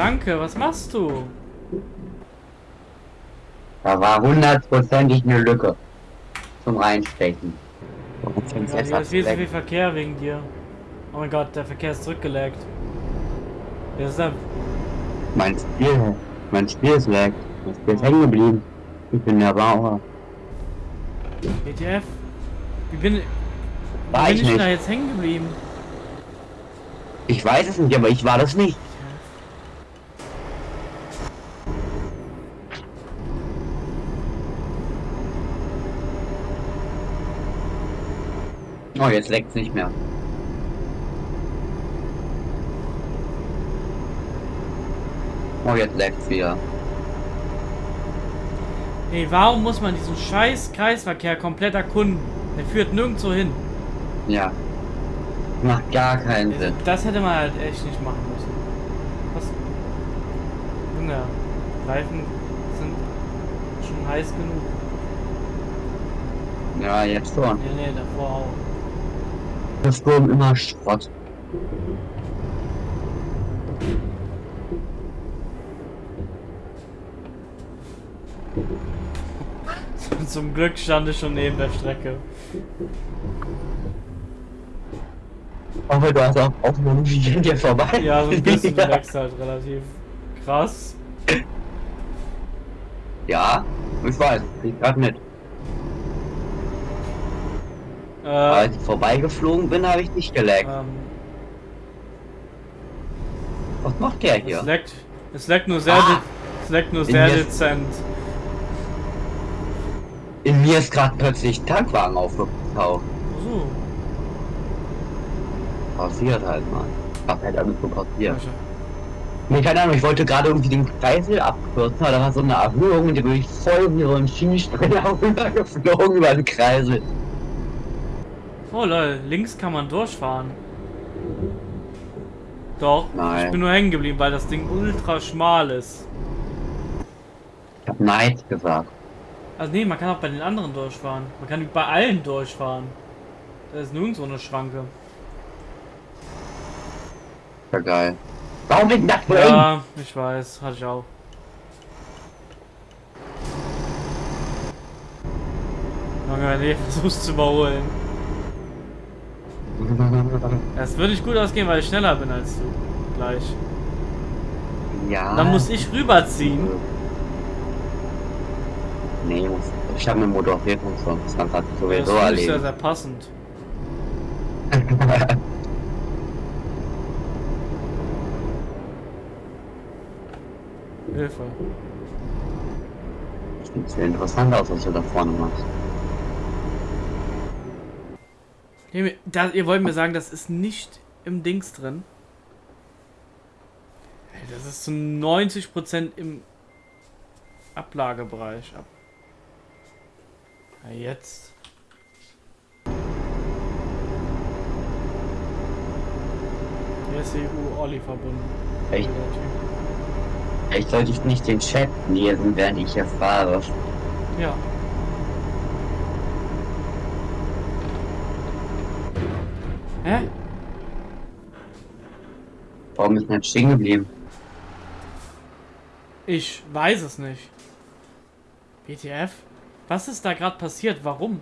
Danke, was machst du? Da war hundertprozentig eine Lücke zum Reinstechen. Warum Oh Gott, jetzt hier an viel zu viel? Verkehr wegen dir. Oh mein Gott, der Verkehr ist zurückgelegt. Wer ist da? Mein Spiel, mein Spiel ist lag. Mein Spiel ist hängen geblieben. Ich bin der Bauer. ETF? Wie bin, wie War bin ich ich denn da nicht. jetzt hängen geblieben? Ich weiß es nicht, aber ich war das nicht. Oh, jetzt leckt's nicht mehr. Oh, jetzt leckt's wieder. Ey, warum muss man diesen scheiß Kreisverkehr komplett erkunden? Der führt nirgendwo hin. Ja. Macht gar keinen Sinn. Das hätte man halt echt nicht machen müssen. Was? Junge, Reifen sind schon heiß genug. Ja, jetzt schon. Nee, nee, davor auch. Der Sturm immer Schrott. Zum Glück stand ich schon neben der Strecke. Aber du hast auch noch nicht an dir vorbei. Ja, so ein bisschen du wächst halt relativ krass. Ja, ich weiß. Ich grad mit. Äh, Als ich vorbeigeflogen bin, habe ich nicht geleckt. ähm, Was macht der hier? es leckt, es leckt nur sehr, Ah! es leckt nur sehr dezent. In mir ist gerade plötzlich ein Tankwagen aufgetaucht. So. Passiert halt mal. Was halt alles so passiert. Komisch. Nee, keine Ahnung, ich wollte gerade irgendwie den Kreisel abkürzen, aber da war so eine Erhöhung und die bin ich voll wie so ein Schienensprenger runtergeflogen über den Kreisel. Oh lol, links kann man durchfahren. Doch, Nein. ich bin nur hängen geblieben, weil das Ding ultra schmal ist. Ich hab Neid gesagt. Also nee, man kann auch bei den anderen durchfahren. Man kann bei allen durchfahren. Da ist nirgendwo eine Schranke. Ja geil. Warum ist das so eng? Ja, ich weiß, hatte ich auch. Du hier versuchst zu überholen. Es würde nicht gut ausgehen, weil ich schneller bin als du. Gleich. Ja. Dann muss ich rüberziehen. Nee, ich habe eine Motorierung sonst. Das hat Das sowieso finde ich sehr, erledigt. sehr passend. Hilfe. Sieht sehr interessant aus, was du da vorne machst. Ihr, da, ihr wollt mir sagen, das ist nicht im Dings drin? Das ist zu 90% im Ablagebereich. Ab ja, jetzt. Hier ist EU-Olli verbunden. Echt? Der. Vielleicht sollte ich nicht den Chat lesen, während ich hier fahre. Ja. Hä? Warum ist denn jetzt stehen geblieben? Ich weiß es nicht. WTF? Was ist da gerade passiert? Warum?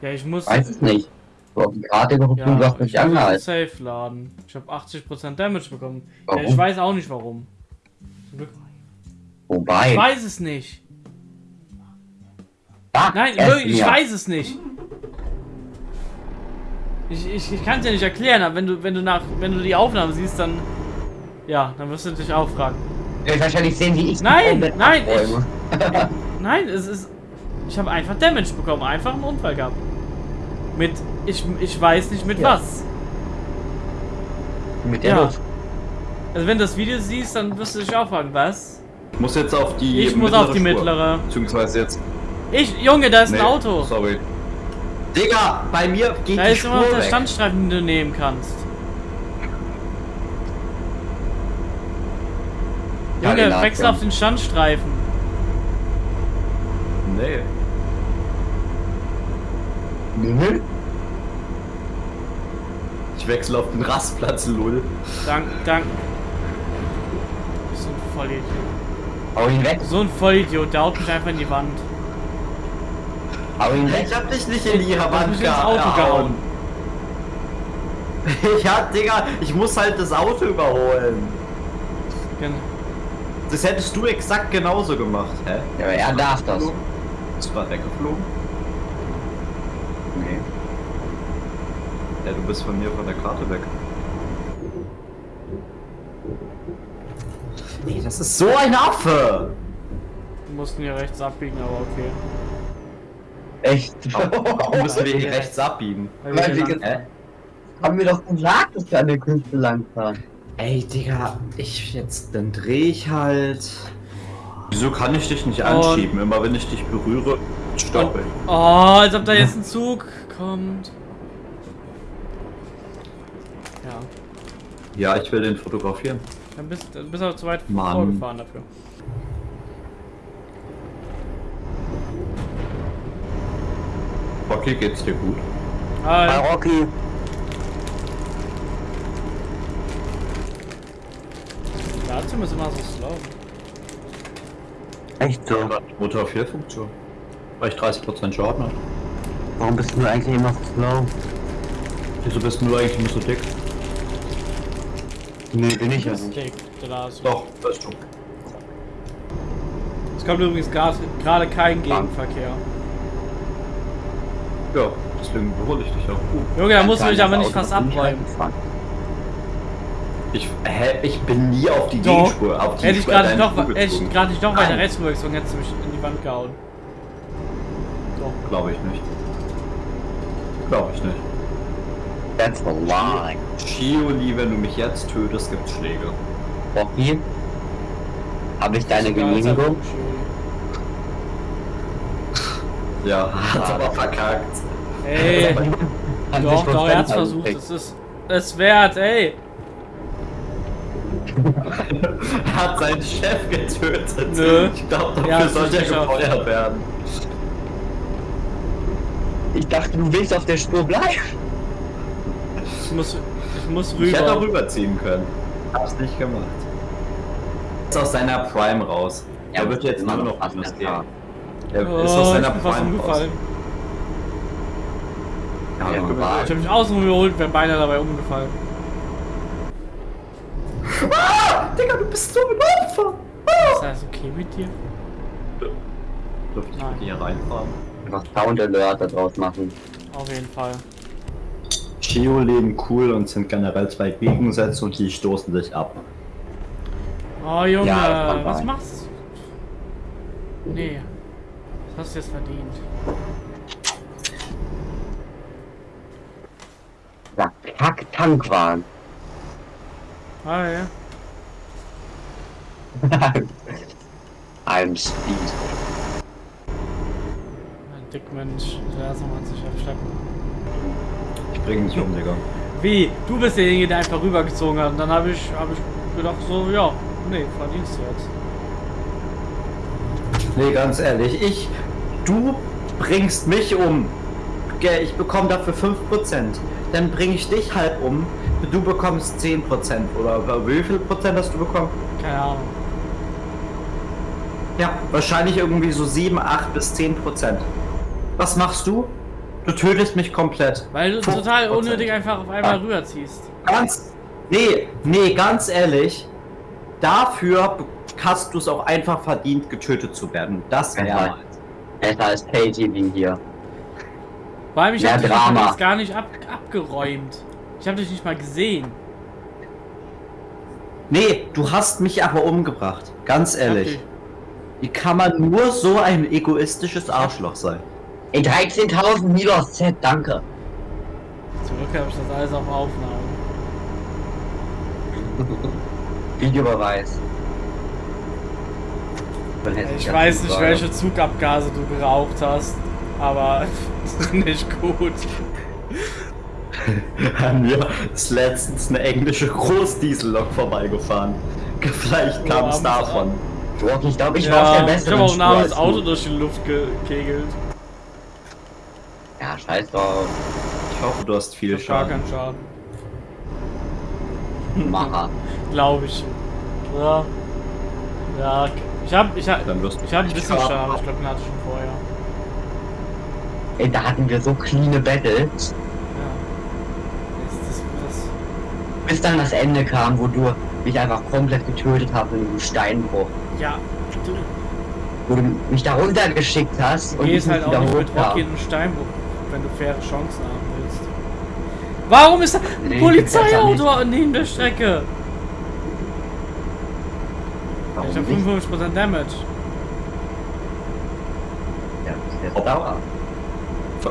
Ja, ich muss. Weiß es nicht. Du hast und du ja, hast mich ich angehalten. Safe laden. Ich habe 80% Damage bekommen. Warum? Ja, ich weiß auch nicht warum. Zum Glück. Ich Wobei. weiß es nicht. Ah, Nein, ich weiß es nicht. Ich, ich, ich kann es dir nicht erklären, aber wenn du, wenn du nach, wenn du die Aufnahme siehst, dann. Ja, dann wirst du dich auch fragen. Du wirst wahrscheinlich sehen, wie ich Nein, nein, abräume. Nein, es ist. Ich habe einfach Damage bekommen, einfach einen Unfall gehabt. Mit. Ich, ich weiß nicht mit Ja. was. Mit der Ja. Luft. Also wenn du das Video siehst, dann wirst du dich auch fragen, was? Ich muss jetzt auf die Ich muss auf die Spur. mittlere. Beziehungsweise jetzt. Ich, Junge, da ist Nee, ein Auto. Sorry. Digga, bei mir geht Da die ist immer noch Spur der. Standstreifen, den du nehmen kannst. Ja, Junge, hat wechsel auf den Standstreifen. Nee. Mhm. Ich wechsle auf den Rastplatz, lol. Dank, dank. Vollidiot. Hau ihn weg, So ein Vollidiot, der haut mich einfach in die Wand. Weg. Ich hab dich nicht in die Wand gehauen. Ja, Digga, ich muss halt das Auto überholen. Gen- Das hättest du exakt genauso gemacht, hä? Ja, aber er darf das. Bist du mal weggeflogen? Nee. Ja, du bist von mir von der Karte weg. Nee, das ist so ein Affe! Wir mussten hier rechts abbiegen, aber okay. Echt? Warum müssen wir hier rechts abbiegen? Weil wir Hä? Haben wir doch gesagt, dass wir an der Küste langfahren. Ey, Digga, ich jetzt, dann dreh ich halt. Wieso kann ich dich nicht Und- anschieben? Immer wenn ich dich berühre, stoppe ich. Oh, als ob da jetzt ein Zug kommt. Ja, Ja, ich will den fotografieren. dann bist du bist aber zu weit Mann. vorgefahren dafür. Okay, geht's dir gut? Hi. Rocky. Dazu ist immer so slow. Echt so? Motor 4 Funktion. Weil ich 30% Schaden habe. Warum bist du eigentlich immer so slow? Wieso bist du eigentlich nicht so dick? Nee, bin ich ja Das ist dick. Doch, du. Es kommt übrigens gerade gerade kein Gegenverkehr. Ja, deswegen überhole ich dich auch. Uh, Junge, da musst du mich aber nicht fast nicht abräumen. ich, hä, ich bin nie auf die Doch. Gegenspur. Auf die Hätte ich gerade deinen noch, hätte ich gerade nicht noch weiter rechts rübergezogen, hättest du mich in die Wand gehauen. Doch. Glaube ich nicht. Glaube ich nicht. That's a lie. Shioli, wenn du mich jetzt tötest, gibt's Schläge. Rocky? Habe ich deine Genehmigung? Ja, hat aber verkackt. Ey, Kann doch, doch, er hat's versucht. Es ist es wert, ey. hat seinen Chef getötet. Nö. Ich glaube, dafür Ja, das soll ist er gefeuert werden. Ich dachte, du willst auf der Spur bleiben. Ich muss, ich muss Ich hätte auch rüber. rüberziehen können. Hab's nicht gemacht. Ist aus seiner Prime raus. Ja, er wird jetzt nur noch ein gehen. Jahr. Er Oh, ist aus ich seiner bin fast Prime raus. umgefallen. Ja, Ja. Ich hab mich außen überholt, wäre beinahe dabei umgefallen. Ah, Digga, du bist so ein Opfer. Ist das okay mit dir? Dürfte ich mit hier reinfahren? Einfach Sound Alert da draus machen. Auf jeden Fall. Chio leben cool und sind generell zwei Gegensätze und die stoßen sich ab. Oh Junge, Ja, was machst du? Nee. Hast du jetzt verdient. Ja, Kack-Tankwahn. Hi. I'm Speed. Ein Dickmensch. Der soll man sich abschleppen. Ich bring dich um, Digga. Wie? Du bist derjenige, der einfach rübergezogen hat. Und dann habe ich, hab ich gedacht so, ja, nee, verdienst du jetzt. Nee, ganz ehrlich, ich. Du bringst mich um. Ich bekomme dafür 5%. Dann bringe ich dich halb um. Du bekommst 10%. Oder wie viel Prozent hast du bekommen? Keine Ahnung. Ja, wahrscheinlich irgendwie so 7, 8 bis 10%. Was machst du? Du tötest mich komplett. Weil du 5%. total unnötig einfach auf einmal Ah. rüberziehst. Ganz. Nee, nee, ganz ehrlich. Dafür hast du es auch einfach verdient, getötet zu werden. Das Ja. Besser als KTV hier. Vor allem, ich Mehr hab dich Drama. jetzt gar nicht ab, abgeräumt. Ich habe dich nicht mal gesehen. Nee, du hast mich aber umgebracht. Ganz ehrlich. Okay. Wie kann man nur so ein egoistisches Arschloch sein? Ey, 13.000 Milos Z, danke. Zum Glück habe ich das alles auf Aufnahme. Videobeweis. Ich weiß nicht, welche Zugabgase du geraucht hast, aber nicht gut. Mir ist letztens eine englische Großdiesellok vorbeigefahren. Vielleicht kam es davon. Rocky, ich glaube, ich war auf Ja, der ich besseren habe auch armes als Auto du. durch die Luft gekegelt. Ja, scheiß drauf. Ich hoffe, du hast viel Ich hab gar Schaden. keinen Schaden. Macher. Glaube ich. Ja. Ja, ich hab, ich hab, Dann wirst ich hab ein nicht bisschen. Schaden, aber ich glaube, den hatte ich schon vorher. Ey, da hatten wir so cleane Battles. Ja. Das, das, das, Bis dann das Ende kam, wo du mich einfach komplett getötet hast in diesem Steinbruch. ja, du Wo du mich da runtergeschickt hast und ich halt auch wieder nicht mit. Rocky in den Steinbruch, wenn du faire Chancen haben willst. Warum ist da ein Nee, Polizeiauto neben der Strecke? Warum Ich hab nicht? 55% Damage. Ja, das ist Dauer.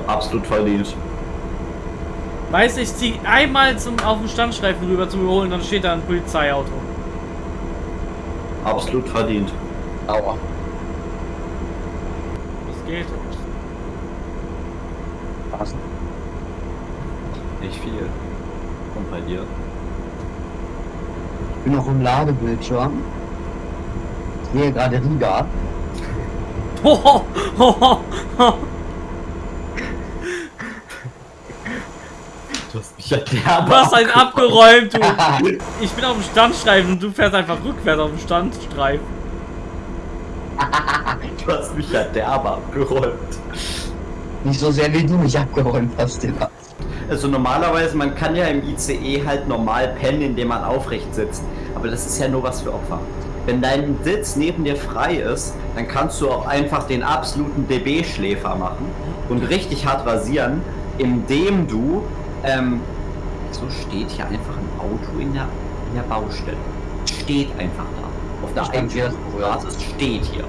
Absolut verdient. Weißt du, ich zieh einmal zum, auf den Standstreifen rüber zum Überholen, dann steht da ein Polizeiauto. Absolut verdient. Dauer. Das geht. Was? Nicht viel. Und bei dir? Ich bin noch im Ladebildschirm. Sehe gerade Riga. Hoho, ho. Du hast mich ja derbe Du hast einen abgeräumt. abgeräumt, du. Ich bin auf dem Standstreifen und du fährst einfach rückwärts auf dem Standstreifen. Du hast mich ja derbe abgeräumt. Nicht so sehr wie du mich abgeräumt hast, Digga. Also normalerweise, man kann ja im ICE halt normal pennen, indem man aufrecht sitzt. Aber das ist ja nur was für Opfer. Wenn dein Sitz neben dir frei ist, dann kannst du auch einfach den absoluten DB-Schläfer machen und richtig hart rasieren, indem du, ähm, so steht hier einfach ein Auto in der, in der Baustelle. Steht einfach da. Auf der es steht hier.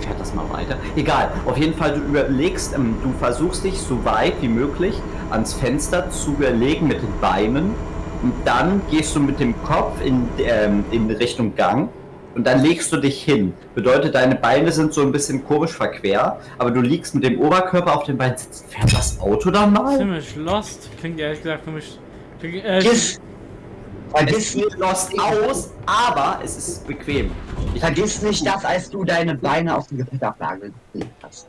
Fährt das mal weiter? Egal, auf jeden Fall, du überlegst, ähm, du versuchst dich so weit wie möglich ans Fenster zu überlegen mit den Beinen und dann gehst du mit dem Kopf in, ähm, in Richtung Gang und dann legst du dich hin. Bedeutet, deine Beine sind so ein bisschen komisch verquer, aber du liegst mit dem Oberkörper auf den Beinen sitzen. Fährt das Auto dann mal? Ziemlich lost. Klingt ehrlich gesagt für mich. Klingt, äh, Vergiss, sieht lost aus, aber es ist bequem. Ich vergiss nicht das, als du deine Beine auf die Gepäckablage gelegt hast.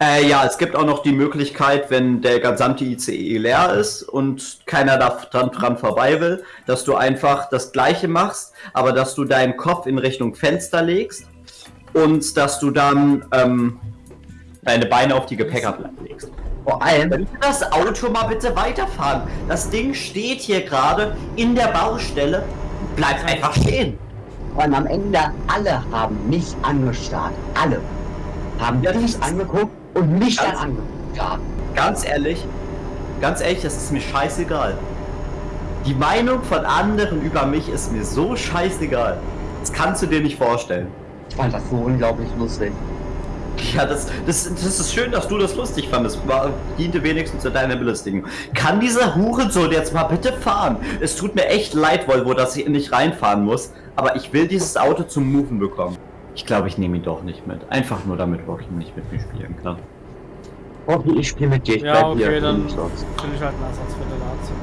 Äh, ja, es gibt auch noch die Möglichkeit, wenn der gesamte ICE leer ist und keiner da dran, dran vorbei will, dass du einfach das gleiche machst, aber dass du deinen Kopf in Richtung Fenster legst und dass du dann ähm, deine Beine auf die Gepäckablage legst. Vor allem, das Auto mal bitte weiterfahren? Das Ding steht hier gerade in der Baustelle. Bleibt einfach stehen. vor allem am Ende, alle haben mich angestarrt. Alle. Haben dich ist- angeguckt und mich dann Ganz- angeguckt haben. Ganz ehrlich, ganz ehrlich, das ist mir scheißegal. Die Meinung von anderen über mich ist mir so scheißegal. Das kannst du dir nicht vorstellen. Ich fand das so unglaublich lustig. Ja, das, das, das ist schön, dass du das lustig fandest. War, diente wenigstens zu deiner Belustigung. Kann dieser Hurensohn jetzt mal bitte fahren? Es tut mir echt leid, Volvo, dass ich nicht reinfahren muss. Aber ich will dieses Auto zum Moven bekommen. Ich glaube, ich nehme ihn doch nicht mit. Einfach nur, damit Rocky nicht mit mir spielen kann. Okay, ich spiele mit dir. Ich ja, bleib okay, hier. dann finde ich halt einen Ersatz für den Lazio.